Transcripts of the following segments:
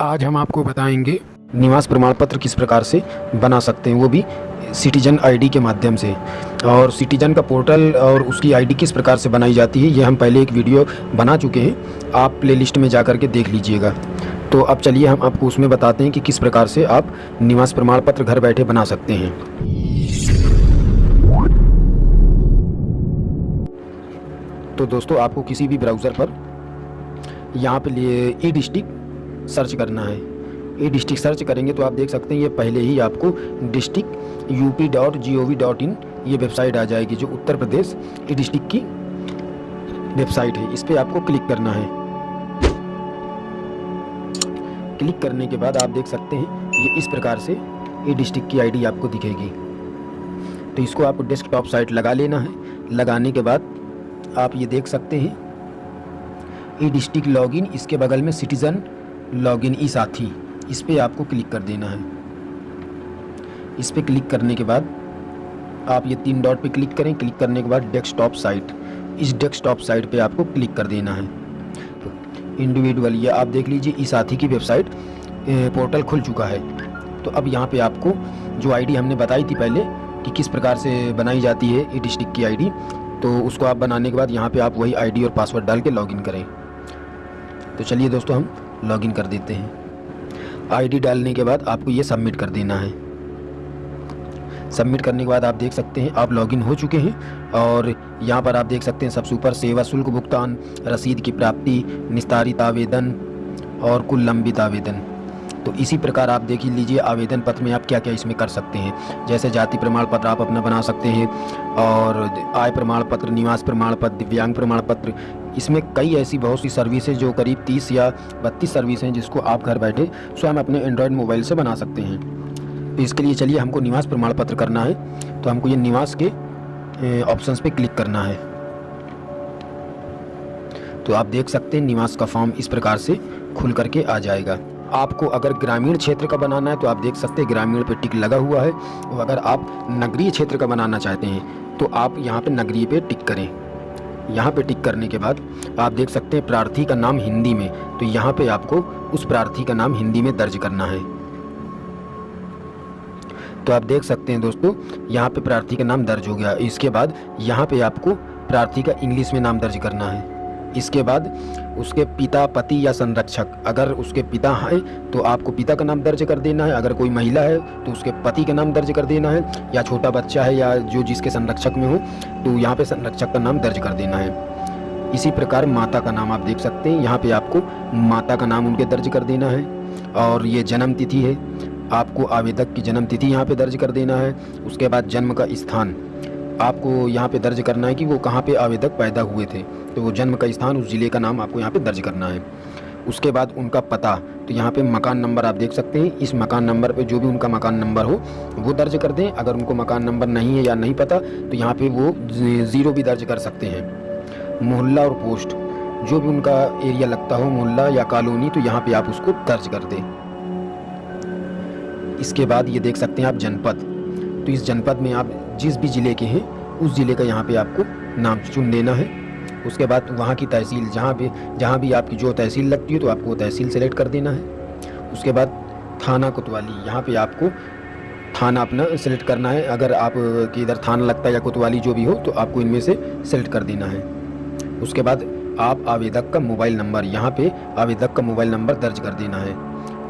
आज हम आपको बताएँगे, निवास प्रमाण पत्र किस प्रकार से बना सकते हैं, वो भी सिटीजन आईडी के माध्यम से। और सिटीजन का पोर्टल और उसकी आईडी किस प्रकार से बनाई जाती है, ये हम पहले एक वीडियो बना चुके हैं, आप प्लेलिस्ट में जा कर के देख लीजिएगा। तो अब चलिए हम आपको उसमें बताते हैं कि किस प्रकार से आप निवास प्रमाण पत्र घर बैठे बना सकते हैं। तो दोस्तों, आपको किसी भी ब्राउज़र पर यहाँ पे लिए ई डिस्ट्रिक्ट सर्च करना है। ई डिस्ट्रिक्ट सर्च करेंगे तो आप देख सकते हैं, ये पहले ही आपको district U P dot G O V dot in ये वेबसाइट आ जाएगी, जो उत्तर प्रदेश डिस्ट्रिक्ट की वेबसाइट है। इस पर आपको क्लिक करना है। क्लिक करने के बाद आप देख सकते हैं, ये इस प्रकार से ई डिस्ट्रिक्ट की आईडी आपको दिखेगी। तो इसको आपको डेस्कटॉप साइट लगा लेना है। लगाने के बाद आप ये देख सकते हैं ई डिस्ट्रिक्ट लॉगिन, इसके बगल में सिटीज़न लॉगिन ई साथी इस पर आपको क्लिक कर देना है। इस पर क्लिक करने के बाद आप ये तीन डॉट पे क्लिक करें। क्लिक करने के बाद डेस्कटॉप साइट। इस डेस्कटॉप साइट पे आपको क्लिक कर देना है। तो इंडिविजुअल ये आप देख लीजिए, ई साथी की वेबसाइट पोर्टल खुल चुका है। तो अब यहाँ पे आपको जो आईडी हमने बताई थी पहले कि किस प्रकार से बनाई जाती है ई डिस्ट्रिक्ट की आईडी तो उसको आप बनाने के बाद यहाँ पे आप वही आईडी और पासवर्ड डाल के लॉगिन करें। तो चलिए दोस्तों, हम लॉगिन कर देते हैं। आईडी डालने के बाद आपको ये सबमिट कर देना है। सबमिट करने के बाद आप देख सकते हैं, आप लॉगिन हो चुके हैं और यहाँ पर आप देख सकते हैं सबसे ऊपर सेवा, शुल्क भुगतान, रसीद की प्राप्ति, निस्तारित आवेदन और कुल लंबित आवेदन। तो इसी प्रकार आप देख लीजिए आवेदन पत्र में आप क्या क्या इसमें कर सकते हैं। जैसे जाति प्रमाण पत्र आप अपना बना सकते हैं और आय प्रमाण पत्र, निवास प्रमाण पत्र, दिव्यांग प्रमाण पत्र। इसमें कई ऐसी बहुत सी सर्विसेज़ जो करीब 30 या 32 सर्विस हैं जिसको आप घर बैठे स्वयं अपने एंड्रॉयड मोबाइल से बना सकते हैं। तो इसके लिए चलिए हमको निवास प्रमाण पत्र करना है। तो हमको ये निवास के ऑप्शंस पे क्लिक करना है। तो आप देख सकते हैं निवास का फॉर्म इस प्रकार से खुल करके आ जाएगा। आपको अगर ग्रामीण क्षेत्र का बनाना है तो आप देख सकते हैं ग्रामीण पे टिक लगा हुआ है। और अगर आप नगरीय क्षेत्र का बनाना चाहते हैं तो आप यहाँ पे नगरीय पे टिक करें। यहाँ पे टिक करने के बाद आप देख सकते हैं प्रार्थी का नाम हिंदी में। तो यहाँ पे आपको उस प्रार्थी का नाम हिंदी में दर्ज करना है। तो आप देख सकते हैं दोस्तों, यहाँ पे प्रार्थी का नाम दर्ज हो गया। इसके बाद यहाँ पे आपको प्रार्थी का इंग्लिश में नाम दर्ज करना है। इसके बाद उसके पिता, पति या संरक्षक। अगर उसके पिता हैं तो आपको पिता का नाम दर्ज कर देना है। अगर कोई महिला है तो उसके पति का नाम दर्ज कर देना है। या छोटा बच्चा है, या जो जिसके संरक्षक में हो तो यहाँ पे संरक्षक का नाम दर्ज कर देना है। इसी प्रकार माता का नाम आप देख सकते हैं। यहाँ पे आपको माता का नाम उनके दर्ज कर देना है। और ये जन्म तिथि है। आपको आवेदक की जन्म तिथि यहाँ पे दर्ज कर देना है। उसके बाद जन्म का स्थान। आपको यहाँ पे दर्ज करना है कि वो कहाँ पे आवेदक पैदा हुए थे। तो वो जन्म का स्थान उस ज़िले का नाम आपको यहाँ पे दर्ज करना है। उसके बाद उनका पता तो यहाँ पे मकान नंबर आप देख सकते हैं। इस मकान नंबर पे जो भी उनका मकान नंबर हो, वो दर्ज कर दें। अगर उनको मकान नंबर नहीं है या नहीं पता तो यहाँ पे वो ज़ीरो भी दर्ज कर सकते हैं। मोहल्ला और पोस्ट, जो भी उनका एरिया लगता हो, मोहल्ला या कॉलोनी तो यहाँ पर आप उसको दर्ज कर दें। इसके बाद ये देख सकते हैं आप जनपद। तो इस जनपद में आप जिस भी ज़िले के हैं, उस ज़िले का यहाँ पे आपको नाम चुन देना है। उसके बाद वहाँ की तहसील, जहाँ भी जहाँ भी आपकी जो तहसील लगती है तो आपको तहसील सेलेक्ट कर देना है। उसके बाद थाना कोतवाली, यहाँ पे आपको थाना अपना सेलेक्ट करना है। अगर आप, कि इधर थाना लगता है या कोतवाली जो भी हो तो आपको इनमें से सेलेक्ट कर देना है। उसके बाद आप आवेदक का मोबाइल नंबर, यहाँ पे आवेदक का मोबाइल नंबर दर्ज कर देना है।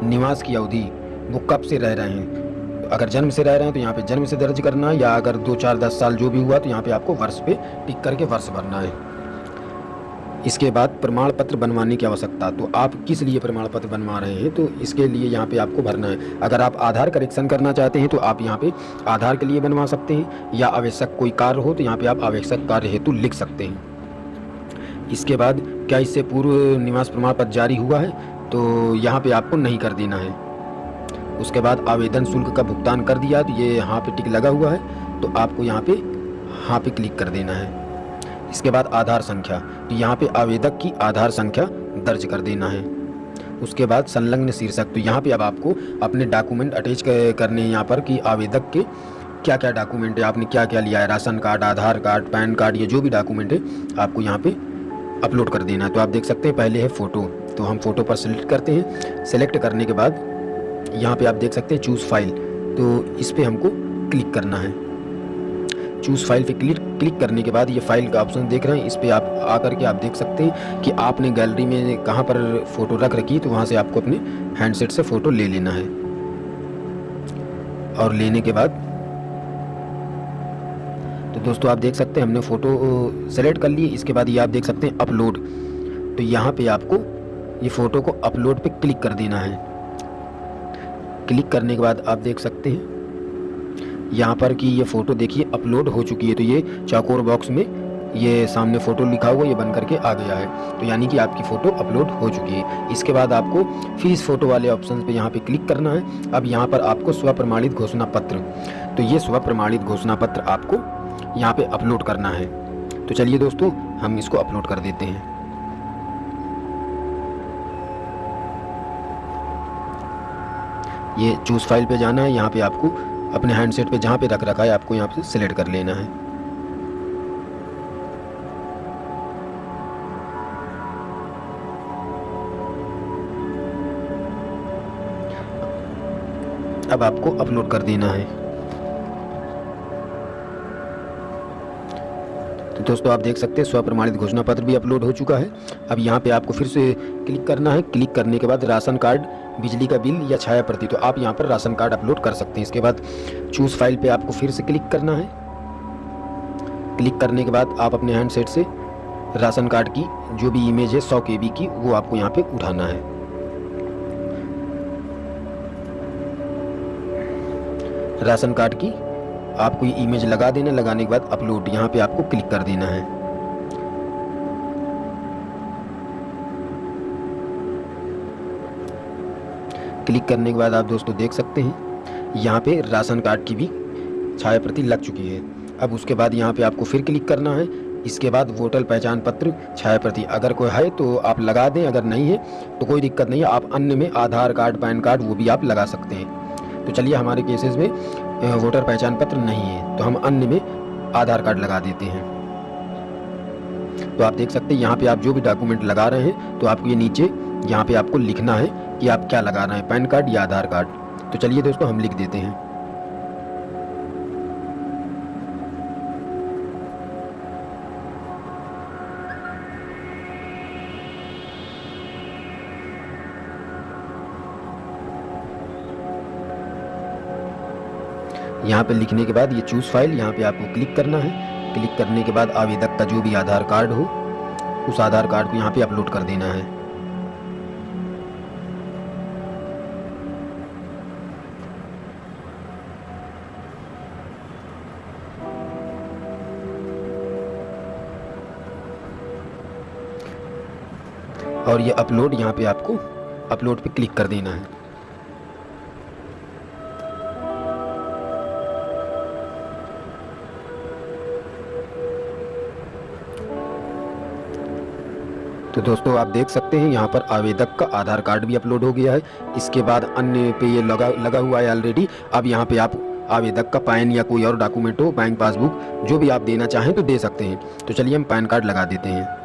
निवास की अवधि, वो कब से रह रहे हैं? अगर जन्म से रह रहे हैं तो यहाँ पे जन्म से दर्ज करना है, या अगर दो चार दस साल जो भी हुआ तो यहाँ पे आपको वर्ष पे टिक करके वर्ष भरना है। इसके बाद प्रमाण पत्र बनवाने की आवश्यकता। तो आप किस लिए प्रमाण पत्र बनवा रहे हैं? तो इसके लिए यहाँ पे आपको भरना है। अगर आप आधार करेक्शन करना चाहते हैं तो आप यहाँ पे आधार के लिए बनवा सकते हैं, या आवश्यक कोई कार्य हो तो यहाँ पे आप आवश्यक कार्य हेतु लिख सकते हैं। इसके बाद क्या इससे पूर्व निवास प्रमाण पत्र जारी हुआ है? तो यहाँ पर आपको नहीं कर देना है। उसके बाद आवेदन शुल्क का भुगतान कर दिया तो ये यहाँ पर टिक लगा हुआ है। तो आपको यहाँ पर हाँ पे क्लिक कर देना है। इसके बाद आधार संख्या तो यहाँ पे आवेदक की आधार संख्या दर्ज कर देना है। उसके बाद संलग्न शीर्षक तो यहाँ पे अब आपको अपने डॉक्यूमेंट अटैच करने हैं यहाँ पर कि आवेदक के क्या क्या डॉक्यूमेंट है, आपने क्या क्या लिया है, ration card, Aadhaar card, PAN card, या जो भी डॉक्यूमेंट है, आपको यहाँ पे अपलोड कर देना है। तो आप देख सकते हैं, पहले है फ़ोटो तो हम फ़ोटो पर सेलेक्ट करते हैं। सेलेक्ट करने के बाद यहाँ पे आप देख सकते हैं, चूज़ फ़ाइल तो इस पर हमको क्लिक करना है। चूज़ फ़ाइल पे क्लिक क्लिक करने के बाद ये फ़ाइल का ऑप्शन देख रहे हैं। इस पर आप आकर के आप देख सकते हैं कि आपने गैलरी में कहाँ पर फ़ोटो रख रखी तो वहाँ से आपको अपने हैंडसेट से फ़ोटो ले लेना है। और लेने के बाद तो दोस्तों आप देख सकते हैं, हमने फ़ोटो सेलेक्ट कर ली। इसके बाद ये आप देख सकते हैं अपलोड तो यहाँ पे आपको ये फ़ोटो को अपलोड पे क्लिक कर देना है। क्लिक करने के बाद आप देख सकते हैं यहाँ पर कि ये फ़ोटो देखिए, अपलोड हो चुकी है। तो ये चौकोर बॉक्स में ये सामने फ़ोटो लिखा हुआ, ये बन करके आ गया है। तो यानी कि आपकी फ़ोटो अपलोड हो चुकी है। इसके बाद आपको फ़ीस फ़ोटो वाले ऑप्शन पे यहाँ पे क्लिक करना है। अब यहाँ पर आपको स्व प्रमाणित घोषणा पत्र। तो ये स्व प्रमाणित घोषणा पत्र आपको यहाँ पे अपलोड करना है। तो चलिए दोस्तों, हम इसको अपलोड कर देते हैं। ये चूज़ फ़ाइल पे जाना है। यहाँ पे आपको अपने हैंडसेट पे जहाँ पे रख रखा है, आपको यहाँ पे सिलेक्ट कर लेना है। अब आपको अपलोड कर देना है। तो दोस्तों, आप देख सकते हैं स्व प्रमाणित घोषणा पत्र भी अपलोड हो चुका है। अब यहाँ पे आपको फिर से क्लिक करना है। क्लिक करने के बाद राशन कार्ड बिजली का बिल या छाया प्रति तो आप यहाँ पर राशन कार्ड अपलोड कर सकते हैं। इसके बाद चूज़ फ़ाइल पे आपको फिर से क्लिक करना है। क्लिक करने के बाद आप अपने हैंडसेट से राशन कार्ड की जो भी इमेज है, सौ के की, वो आपको यहाँ पे उठाना है। राशन कार्ड की आपको ये इमेज लगा देना, लगाने के बाद अपलोड यहाँ पे आपको क्लिक कर देना है। क्लिक करने के बाद आप दोस्तों देख सकते हैं, यहाँ पे राशन कार्ड की भी छाया प्रति लग चुकी है। अब उसके बाद यहाँ पे आपको फिर क्लिक करना है। इसके बाद वोटर पहचान पत्र छाया प्रति अगर कोई है तो आप लगा दें, अगर नहीं है तो कोई दिक्कत नहीं है, आप अन्य में आधार कार्ड, पैन कार्ड वो भी आप लगा सकते हैं। तो चलिए हमारे केसेस में वोटर पहचान पत्र नहीं है तो हम अन्य में आधार कार्ड लगा देते हैं। तो आप देख सकते हैं, यहाँ पे आप जो भी डॉक्यूमेंट लगा रहे हैं तो आपको ये नीचे, यहाँ पे आपको लिखना है। कि आप क्या लगा रहे हैं, पैन कार्ड या आधार कार्ड? तो चलिए दोस्तों, हम लिख देते हैं। यहाँ पे लिखने के बाद ये चूज़ फ़ाइल यहाँ पे आपको क्लिक करना है। क्लिक करने के बाद आवेदक का जो भी आधार कार्ड हो, उस आधार कार्ड को यहाँ पे अपलोड कर देना है। और ये अपलोड यहाँ पे आपको अपलोड पे क्लिक कर देना है। तो दोस्तों, आप देख सकते हैं यहाँ पर आवेदक का आधार कार्ड भी अपलोड हो गया है। इसके बाद अन्य पे ये लगा लगा हुआ है ऑलरेडी अब यहाँ पे आप आवेदक का पैन या कोई और डॉक्यूमेंट हो बैंक पासबुक जो भी आप देना चाहें तो दे सकते हैं। तो चलिए हम पैन कार्ड लगा देते हैं।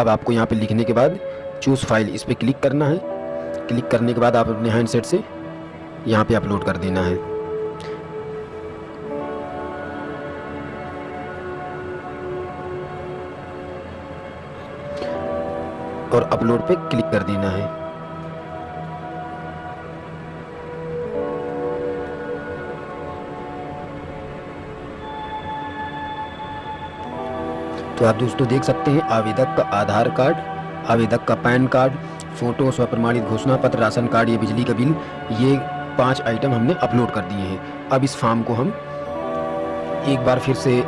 अब आपको यहाँ पे लिखने के बाद चूज़ फ़ाइल इस पर क्लिक करना है। क्लिक करने के बाद आप अपने हैंडसेट से यहाँ पे अपलोड कर देना है। और अपलोड पे क्लिक कर देना है। तो आप दोस्तों देख सकते हैं आवेदक का आधार कार्ड, आवेदक का पैन कार्ड, फ़ोटो स्व प्रमाणित घोषणा पत्र, राशन कार्ड, या बिजली का बिल, ये पाँच आइटम हमने अपलोड कर दिए हैं। अब इस फॉर्म को हम एक बार फिर से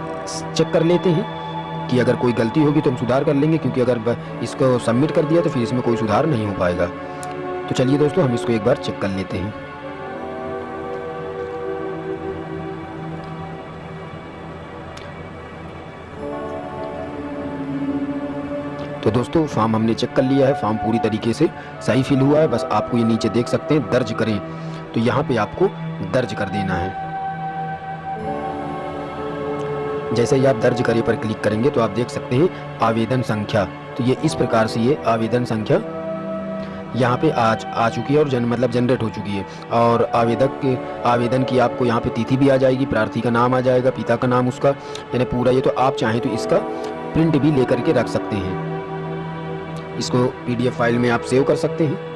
चेक कर लेते हैं कि अगर कोई गलती होगी तो हम सुधार कर लेंगे, क्योंकि अगर इसको सबमिट कर दिया तो फिर इसमें कोई सुधार नहीं हो पाएगा। तो चलिए दोस्तों, हम इसको एक बार चेक कर लेते हैं। तो दोस्तों, फॉर्म हमने चेक कर लिया है। फॉर्म पूरी तरीके से सही फिल हुआ है। बस आपको ये नीचे देख सकते हैं। दर्ज करें। तो यहाँ पे आपको दर्ज कर देना है। जैसे ही आप दर्ज करिए पर क्लिक करेंगे तो आप देख सकते हैं आवेदन संख्या। तो ये इस प्रकार से ये आवेदन संख्या यहाँ पे आज आ चुकी है और जन मतलब जनरेट हो चुकी है। और आवेदक के आवेदन की आपको यहाँ पे तिथि भी आ जाएगी। प्रार्थी का नाम आ जाएगा, पिता का नाम उसका। यानी पूरा ये तो आप चाहें तो इसका प्रिंट भी लेकर के रख सकते हैं। इसको पीडीएफ फ़ाइल में आप सेव कर सकते हैं।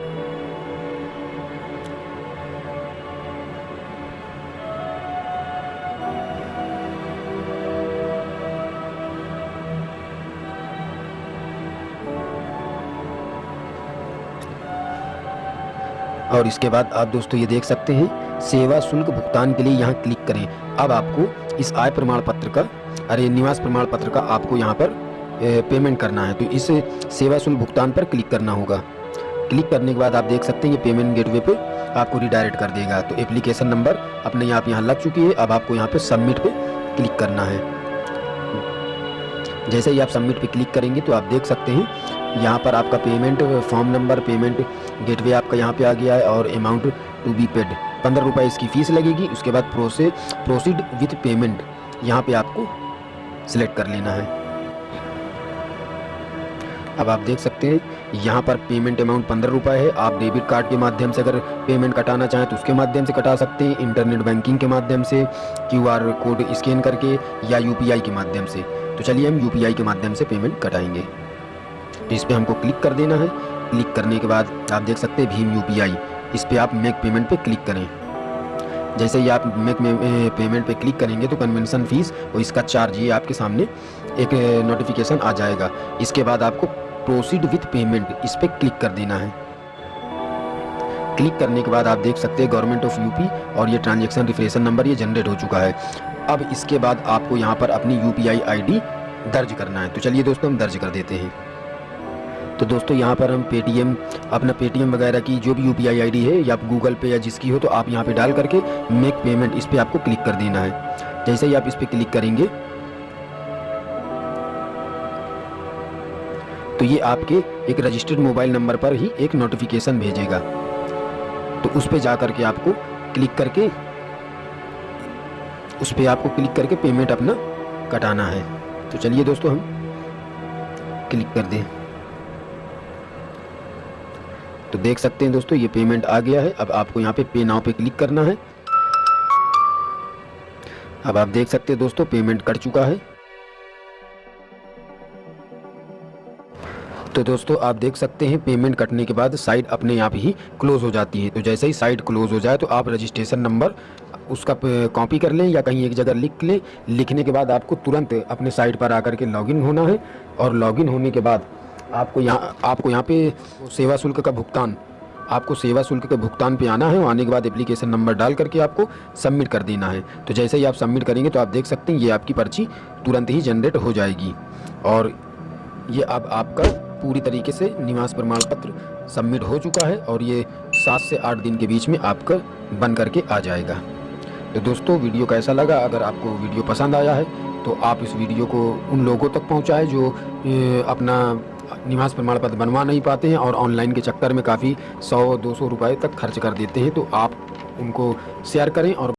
और इसके बाद आप दोस्तों ये देख सकते हैं, सेवा शुल्क भुगतान के लिए यहाँ क्लिक करें। अब आपको इस आय प्रमाण पत्र का, अरे निवास प्रमाण पत्र का आपको यहाँ पर पेमेंट करना है तो इस सेवा शुल्क भुगतान पर क्लिक करना होगा। क्लिक करने के बाद आप देख सकते हैं ये पेमेंट गेटवे पे आपको रिडायरेक्ट कर देगा। तो एप्लीकेशन नंबर अपने आप यहाँ लग चुकी है, अब आपको यहाँ पे सबमिट पे क्लिक करना है। जैसे ही आप सबमिट पे क्लिक करेंगे तो आप देख सकते हैं, यहाँ पर आपका payment form number payment gateway आपका यहाँ पे आ गया है, और अमाउंट टू बी पेड पंद्रह रुपये इसकी फ़ीस लगेगी, उसके बाद प्रोसे प्रोसीड विथ पेमेंट यहाँ पे आपको सिलेक्ट कर लेना है। अब आप देख सकते हैं, यहाँ पर पेमेंट अमाउंट पंद्रह रुपये है। आप डेबिट कार्ड के माध्यम से अगर पेमेंट कटाना चाहें तो उसके माध्यम से कटा सकते हैं इंटरनेट बैंकिंग के माध्यम से क्यूआर कोड स्कैन करके या यूपीआई के माध्यम से। तो चलिए हम यूपीआई के माध्यम से पेमेंट कटाएँगे। तो इस पर हमको क्लिक कर देना है। क्लिक करने के बाद आप देख सकते हैं भीम यूपीआई इस पर आप मेक पेमेंट पे क्लिक करें। जैसे ही आप मेक पेमेंट पे क्लिक करेंगे तो कन्वेंशन फ़ीस और इसका चार्ज ये आपके सामने एक नोटिफिकेशन आ जाएगा। इसके बाद आपको प्रोसीड विथ पेमेंट इस पर क्लिक कर देना है। क्लिक करने के बाद आप देख सकते हैं गवर्नमेंट ऑफ़ यूपी और ये ट्रांजेक्शन रिफ्रेशन नंबर ये जनरेट हो चुका है। अब इसके बाद आपको यहाँ पर अपनी यू पी दर्ज करना है। तो चलिए दोस्तों, हम दर्ज कर देते हैं। तो दोस्तों, यहाँ पर हम पेटीएम अपना पेटीएम वगैरह की जो भी यू पी आई है या गूगल पे या जिसकी हो तो आप यहाँ पे डाल करके मेक पेमेंट इस पर आपको क्लिक कर देना है। जैसे ही आप इस पर क्लिक करेंगे तो ये आपके एक रजिस्टर्ड मोबाइल नंबर पर ही एक नोटिफिकेशन भेजेगा। तो उस पर जा करके आपको क्लिक करके, उस पर आपको क्लिक करके पेमेंट अपना कटाना है। तो चलिए दोस्तों, हम क्लिक कर दें। तो देख सकते हैं दोस्तों, ये पेमेंट आ गया है। अब आपको यहाँ पे पे नाउ पे क्लिक करना है। अब आप देख सकते हैं दोस्तों पेमेंट कर चुका है। तो दोस्तों, आप देख सकते हैं पेमेंट कटने के बाद साइट अपने आप ही क्लोज हो जाती है। तो जैसे ही साइट क्लोज हो जाए तो आप रजिस्ट्रेशन नंबर उसका कॉपी कर लें या कहीं एक जगह लिख लें। लिखने के बाद आपको तुरंत अपने साइट पर आकर के लॉगिन होना है और लॉगिन होने के बाद आपको यहाँ आपको यहाँ पे सेवा शुल्क का भुगतान, आपको सेवा शुल्क के भुगतान पे आना है आने के बाद एप्लीकेशन नंबर डाल करके आपको सबमिट कर देना है। तो जैसे ही आप सबमिट करेंगे तो आप देख सकते हैं, ये आपकी पर्ची तुरंत ही जनरेट हो जाएगी। और ये अब आपका पूरी तरीके से निवास प्रमाण पत्र सबमिट हो चुका है और ये सात से आठ दिन के बीच में आपका बन करके आ जाएगा। तो दोस्तों, वीडियो कैसा लगा? अगर आपको वीडियो पसंद आया है तो आप इस वीडियो को उन लोगों तक पहुंचाएँ जो अपना निवास प्रमाण पत्र बनवा नहीं पाते हैं और ऑनलाइन के चक्कर में काफ़ी सौ, दो सौ रुपये तक खर्च कर देते हैं। तो आप उनको शेयर करें और